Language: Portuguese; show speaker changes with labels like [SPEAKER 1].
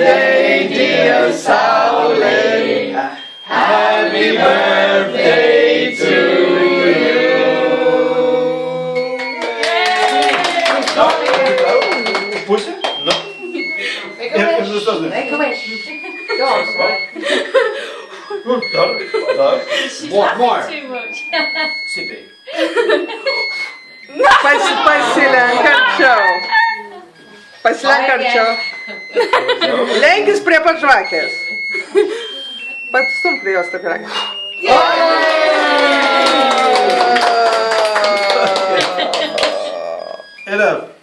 [SPEAKER 1] birthday, dear Sally. Happy birthday to you.
[SPEAKER 2] Não, puxa, não. É que eu
[SPEAKER 3] vejo. É que eu vejo. Eu
[SPEAKER 2] Mais, mais.
[SPEAKER 1] More, more.
[SPEAKER 4] Sipping. Pais,
[SPEAKER 1] Pai
[SPEAKER 5] Silan, cartão. Pai Silan, cartão. Lenkis prie pat žvakės. Patstum prie jos tą pyragą.
[SPEAKER 2] Elif.